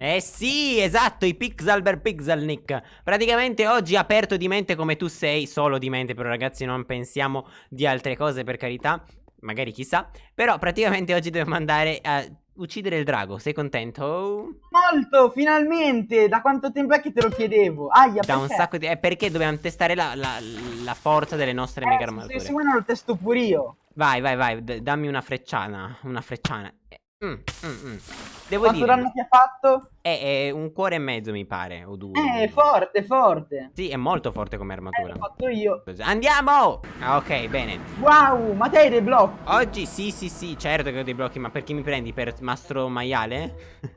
Eh sì, esatto, i Pixel per Pixel Nick. Praticamente oggi aperto di mente come tu sei, solo di mente, però ragazzi non pensiamo di altre cose per carità. Magari chissà. Però praticamente oggi dobbiamo andare a uccidere il drago. Sei contento? Molto, finalmente! Da quanto tempo è che te lo chiedevo? Aia, da un sacco di... Eh, perché dobbiamo testare la, la, la forza delle nostre eh, mega armature. Se, se vuoi lo testo pure io. Vai, vai, vai, dammi una frecciana, una frecciana. Mm, mm, mm. Devo Quanto dire, danno ti ha fatto? È, è, un cuore e mezzo mi pare, o due. Eh, è forte, forte. Sì, è molto forte come armatura. Eh, l'ho fatto io. Andiamo! Ah, ok, bene. Wow, ma te hai dei blocchi? Oggi sì, sì, sì, certo che ho dei blocchi, ma perché mi prendi? Per mastro maiale?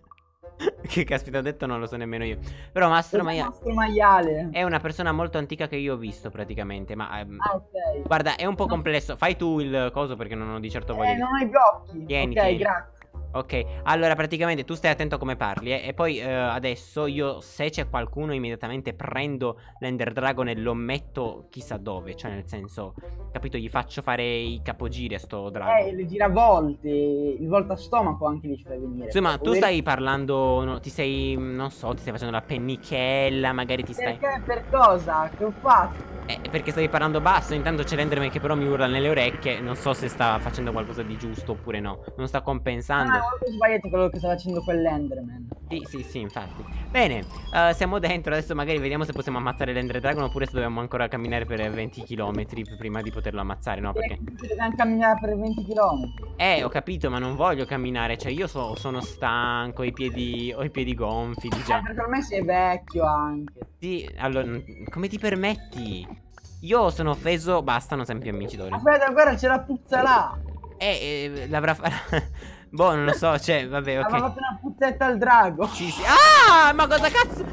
che caspita ho detto non lo so nemmeno io Però Mastro, Maia Mastro Maiale È una persona molto antica che io ho visto praticamente Ma um, ah, ok Guarda è un po' complesso Fai tu il coso perché non ho di certo voglia Eh non ho i blocchi Tieni, Ok tieni. grazie Ok, allora praticamente tu stai attento a come parli eh? E poi eh, adesso io se c'è qualcuno immediatamente prendo l'Ender Dragon e lo metto chissà dove Cioè nel senso, capito, gli faccio fare i capogiri a sto drago Eh, le giravolte, il volta stomaco anche li fai venire Insomma, tu stai parlando, no, ti sei, non so, ti stai facendo la pennichella, magari ti stai... Perché? Per cosa? Che ho fatto? Perché stavi parlando basso, intanto c'è l'Enderman che però mi urla nelle orecchie Non so se sta facendo qualcosa di giusto oppure no Non sta compensando. Ah, ho sbagliato quello che sta facendo quell'Enderman Sì, sì, sì, infatti. Bene, uh, siamo dentro, adesso magari vediamo se possiamo ammazzare l'Ender Dragon Oppure se dobbiamo ancora camminare per 20 km prima di poterlo ammazzare, no? Perché... Dobbiamo camminare per 20 km Eh, ho capito, ma non voglio camminare Cioè, io so, sono stanco, ho i piedi, ho i piedi gonfi, diciamo eh, perché ormai sei vecchio anche. Sì, allora, come ti permetti? Io sono offeso, basta, non siamo più amici d'ora. Aspetta, guarda, c'è la puzza là. Eh, eh l'avrà fatto... boh, non lo so, cioè, vabbè, ok. Aveva fatto una puzzetta al drago. Ci si... Ah, ma cosa cazzo...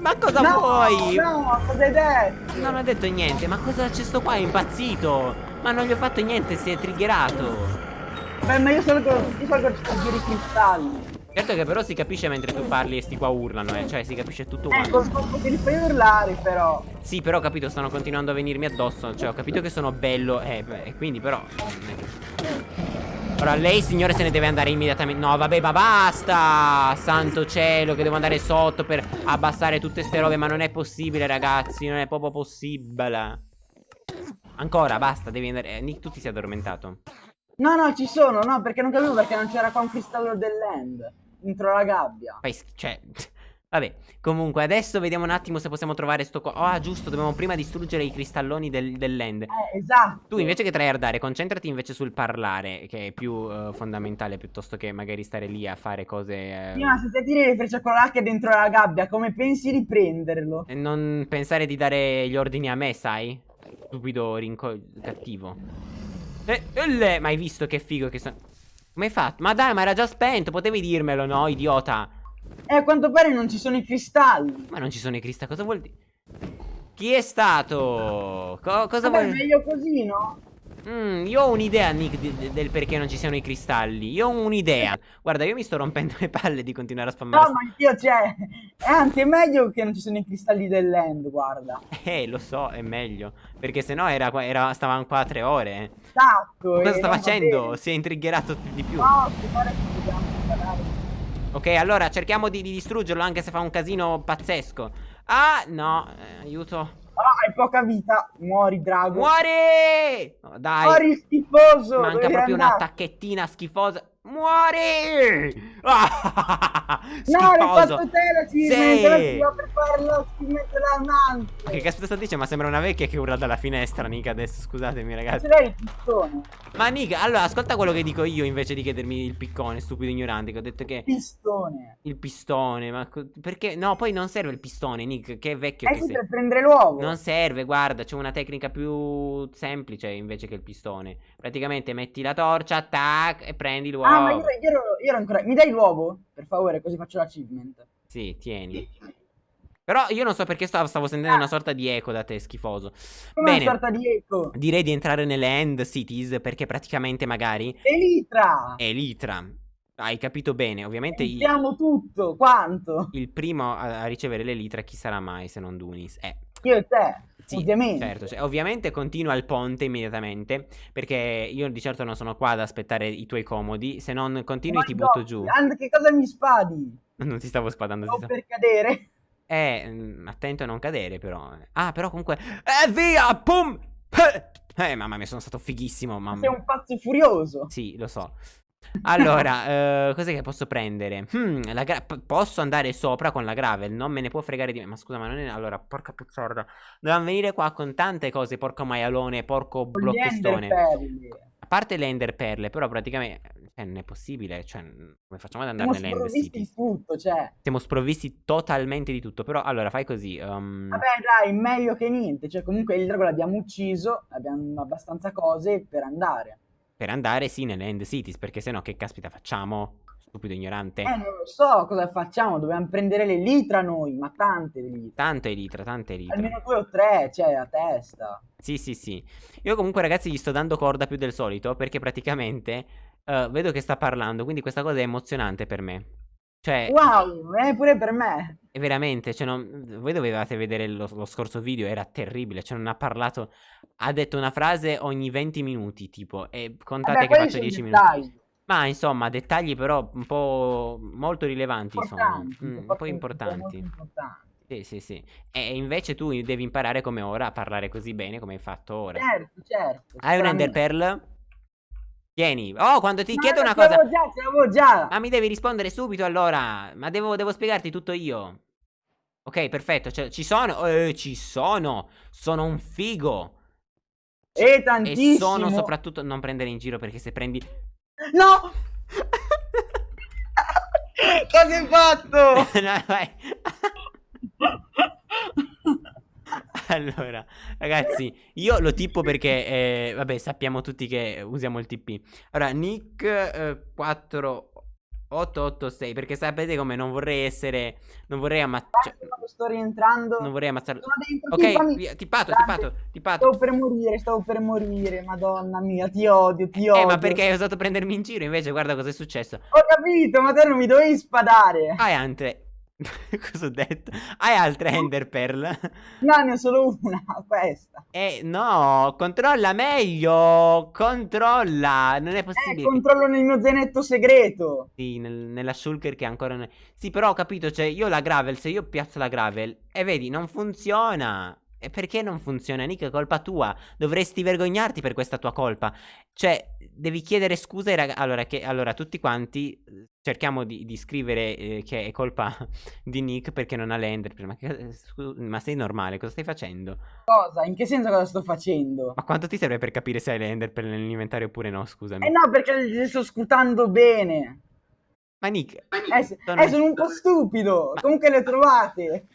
Ma cosa no, vuoi? No, cosa hai detto? Non ho detto niente, ma cosa c'è sto qua? È impazzito. Ma non gli ho fatto niente, si è triggerato. Beh, ma io salgo, io salgo a i cristalli. Certo che però si capisce mentre tu parli e sti qua urlano, eh. Cioè si capisce tutto eh, quanto. Che li fai urlare però. Sì, però ho capito, stanno continuando a venirmi addosso. Cioè, ho capito che sono bello. Eh, quindi però. Ora lei, signore, se ne deve andare immediatamente. No, vabbè, ma basta! Santo cielo, che devo andare sotto per abbassare tutte ste robe. Ma non è possibile, ragazzi. Non è proprio possibile. Ancora, basta, devi andare. Eh, Nick, tu ti sei addormentato. No, no, ci sono, no, perché non capivo perché non c'era qua un cristallo dell'end dentro la gabbia. Fai cioè, vabbè, comunque adesso vediamo un attimo se possiamo trovare sto qua. Ah, giusto, dobbiamo prima distruggere i cristalloni del, dell'end. Eh, esatto. Tu invece che tryhardare, concentrati invece sul parlare, che è più uh, fondamentale piuttosto che magari stare lì a fare cose... Uh... Sì, ma se te tiri le frecce con l'H dentro la gabbia, come pensi di prenderlo? E non pensare di dare gli ordini a me, sai? Stupido rinco... cattivo. Eh, eh, ma hai visto che figo che sono... Come hai fatto? Ma dai, ma era già spento, potevi dirmelo, no, idiota? Eh, a quanto pare non ci sono i cristalli. Ma non ci sono i cristalli, cosa vuol dire? Chi è stato? Co cosa Vabbè, vuol... meglio così, no? Mm, io ho un'idea, Nick, del perché non ci siano i cristalli. Io ho un'idea. Guarda, io mi sto rompendo le palle di continuare a spammare. No, ma anch'io, cioè. Anzi, è meglio che non ci siano i cristalli dell'end, guarda. Eh, lo so, è meglio. Perché sennò era, era, stavamo qua tre ore. Esatto. Cosa sta facendo? Si è intriggerato di più. No, si pare che dobbiamo Ok, allora cerchiamo di, di, distruggerlo anche se fa un casino pazzesco. Ah, no, eh, aiuto. Hai poca vita. Muori, drago. Muori! Oh, dai. Muori, schifoso. Manca proprio una tacchettina schifosa. Muori! Ah, no, l'hai fatto te la sì. per fare lo Ma che caspita sta dicendo? Ma sembra una vecchia che urla dalla finestra, Nika, adesso, scusatemi ragazzi. Ce l'hai il piccone. Ma Nika, allora, ascolta quello che dico io invece di chiedermi il piccone, stupido ignorante, che ho detto che... Pistone. Il pistone, ma perché? No, poi non serve il pistone, Nick, che è vecchio eh che sei. per prendere l'uovo. Non serve, guarda, c'è una tecnica più semplice invece che il pistone. Praticamente metti la torcia, tac, e prendi l'uovo. Ah, ma io, io, ero, io ero ancora... Mi dai l'uovo? Per favore, così faccio l'achievement. Sì, tieni. Però io non so perché stavo, stavo sentendo ah. una sorta di eco da te, schifoso. Come Bene, una sorta di eco? Direi di entrare nelle End Cities perché praticamente magari... Elitra! Elitra. Hai capito bene, ovviamente... Sappiamo tutto, quanto? Il primo a, a ricevere l'Elitra chi sarà mai se non Dunis? Eh. Io e te. Sì, ovviamente. Certo, cioè, ovviamente continua il ponte immediatamente perché io di certo non sono qua ad aspettare i tuoi comodi, se non continui oh ti butto giù. And che cosa mi spadi? Non ti stavo spadando. Sto per cadere. Eh, mm, attento a non cadere, però. Ah, però comunque. Eh, via! Pum! Eh, eh, mamma mia, sono stato fighissimo. Mamma. Sei un pazzo furioso. Sì, lo so. Allora, eh, cos'è che posso prendere? Hmm, la gra- posso andare sopra con la gravel, non me ne può fregare di me. Ma scusa, ma non è... Allora, porca puzzarda. Dovevamo venire qua con tante cose, porco maialone, porco enderperli. A parte le ender perle, però praticamente... Cioè, non è possibile, cioè, come facciamo ad andare Siamo nelle end sprovvisti di tutto, cioè. Siamo sprovvisti totalmente di tutto, però allora fai così. um, Vabbè, dai, meglio che niente. Cioè, comunque il drago l'abbiamo ucciso, abbiamo abbastanza cose per andare. Per andare sì nelle end cities, perché sennò che caspita facciamo? Stupido ignorante. Eh, non lo so cosa facciamo, dobbiamo prendere le litra noi, ma tante litra. Tante elitra, tante elitra. Almeno due o tre, cioè, a testa. Sì, sì, sì. Io comunque ragazzi gli sto dando corda più del solito perché praticamente eh, vedo che sta parlando, quindi questa cosa è emozionante per me. Cioè, Wow, è pure per me. È veramente, cioè, non- voi dovevate vedere lo, lo scorso video, era terribile, cioè non ha parlato, ha detto una frase ogni 20 minuti, tipo, e contate Vabbè, che faccio sono 10 minuti. dettagli. Ma insomma, dettagli però un po' molto rilevanti, insomma, Importanti, Mm, un po' importanti. importanti. Sì, sì, sì. E invece tu devi imparare come ora a parlare così bene come hai fatto ora. Certo, certo. Hai un Ender sicuramente. Pearl? Tieni. Oh, quando ti No, chiedo una cosa. già, ce l'avevo già. Ma mi devi rispondere subito allora. Ma devo, devo spiegarti tutto io. Ok, perfetto. cioè, ci sono. Eh, ci sono. Sono un figo. E E tantissimo. sono soprattutto. Non prendere in giro perché se prendi. No! Cosa hai fatto? No, vai. Allora, ragazzi, io lo tipo perché, eh, vabbè, sappiamo tutti che usiamo il TP. Allora, Nick eh, 4886, perché sapete come non vorrei essere, non vorrei ammazzare, Quando sto rientrando. non vorrei dentro, Ok, via, tipato, Dante, tipato, tipato. Stavo per morire, stavo per morire, madonna mia, ti odio, ti odio. Eh, ma perché hai osato prendermi in giro? Invece, guarda cosa è successo. Ho capito, ma te non mi dovevi spadare. Hai altre... Cosa ho detto? Hai altre Ender Pearl? No, ne ho solo una, questa. Eh, no, controlla meglio. Controlla. Non è Eh, possibile. controllo nel mio zainetto segreto. Sì, nel- nella shulker che ancora non è. Sì, però ho capito, cioè io la gravel, se io piazzo la gravel e vedi, non funziona. E perché non funziona? Nick, è colpa tua. Dovresti vergognarti per questa tua colpa. Cioè, devi chiedere scusa ai ragazzi. Allora, che, allora, tutti quanti eh, cerchiamo di, di scrivere eh, che è colpa di Nick perché non ha l'ender. Ma, che- scu- ma sei normale? Cosa stai facendo? Cosa? In che senso cosa sto facendo? Ma quanto ti serve per capire se hai l'ender per nell'inventario oppure no? Scusami. Eh no, perché li sto scrutando bene. Ma Nick, Eh, se- sono- eh, sono un po' stupido. Ma- Comunque le trovate.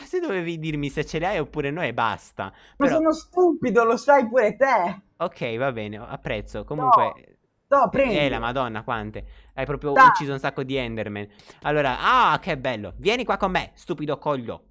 Ma se dovevi dirmi se ce le hai oppure no e basta. Ma Però, sono stupido, lo sai pure te. ok, va bene, apprezzo. Comunque, No, prendi. eh, la madonna, quante. Hai proprio Dai. ucciso un sacco di Enderman. Allora, ah, che bello. Vieni qua con me, stupido coglio.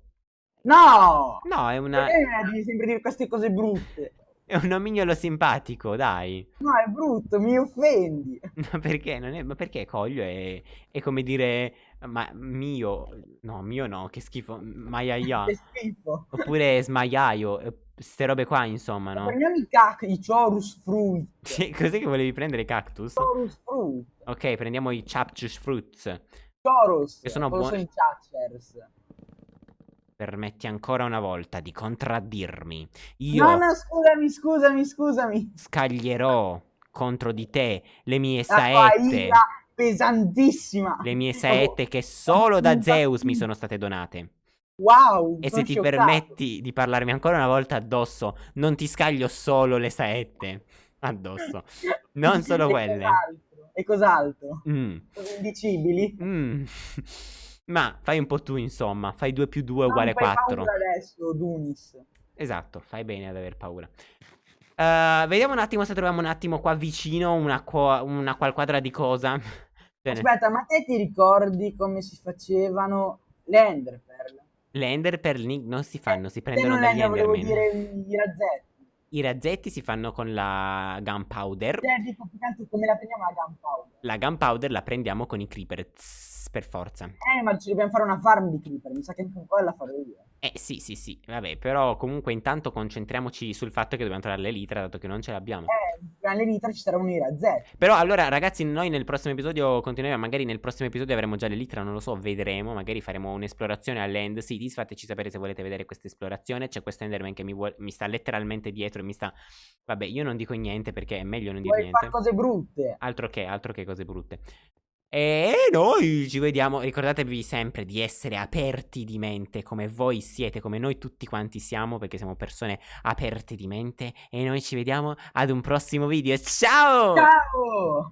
No! No, è una... Perché mi devi sempre dire queste cose brutte? È un nomignolo simpatico, dai. No, è brutto, mi offendi. Ma perché? Non è... Ma perché coglio è... è come dire... Ma mio... No, mio no, che schifo. Maiaia. Che schifo. Oppure smaiaio. eh, Ste robe qua, insomma, no? Prendiamo i cac, i chorus fruit. Sì, cos'è che volevi prendere cactus? Chorus fruit. Ok, prendiamo i chapchus fruits. Chorus. Che sono buoni. sono i Chachers. Permetti ancora una volta di contraddirmi. Io No, no, scusami, scusami, scusami. scaglierò contro di te le mie saette. pesantissima. Le mie saette che solo da Zeus mi sono state donate. Wow. E se ti scioccato. permetti di parlarmi ancora una volta addosso, non ti scaglio solo le saette addosso. Non solo E quelle. cos'altro? E cos'altro? Mm, indicibili? mm. Ma fai un po' tu, insomma. Fai 2 più 2 Non uguale fai 4. paura adesso, Dunis. Esatto, fai bene ad aver paura. Eh, vediamo un attimo se troviamo un attimo qua vicino una, una qual quadra di cosa. Aspetta, ma te ti ricordi come si facevano le Enderpearl? Le ender per link non si fanno, si Te prendono non dagli Ender, volevo enderman. dire i razzetti. I razzetti si fanno con la gunpowder. Te dico come la prendiamo la gunpowder. La gunpowder la prendiamo con i creeper. Tss, per forza. Eh, ma ci dobbiamo fare una farm di creeper. Mi sa che anche quella farò io. Eh sì, sì, sì, vabbè, però comunque intanto concentriamoci sul fatto che dobbiamo trovare l'elitra, dato che non ce l'abbiamo. Eh, prima l'elitra ci sarà un'ira Z. Però allora, ragazzi, noi nel prossimo episodio continueremo. Magari nel prossimo episodio avremo già l'elitra, non lo so, vedremo. Magari faremo un'esplorazione all'End Cities. Fateci sapere se volete vedere questa esplorazione. C'è questo Enderman che mi, vuole, mi sta letteralmente dietro e mi sta. Vabbè, io non dico niente perché è meglio non dire Vuoi niente. fare cose brutte. Altro che, altro che cose brutte. E noi ci vediamo. Ricordatevi sempre di essere aperti di mente come voi siete, come noi tutti quanti siamo, perché siamo persone aperte di mente. E noi ci vediamo ad un prossimo video. Ciao! Ciao!